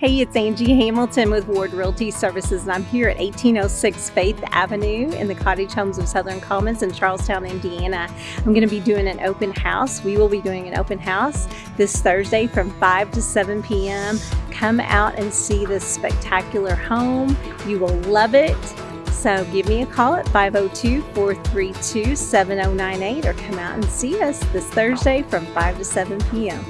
Hey, it's Angie Hamilton with Ward Realty Services, and I'm here at 1806 Faith Avenue in the Cottage Homes of Southern Commons in Charlestown, Indiana. I'm going to be doing an open house. We will be doing an open house this Thursday from 5 to 7 p.m. Come out and see this spectacular home. You will love it. So give me a call at 502 432 7098 or come out and see us this Thursday from 5 to 7 p.m.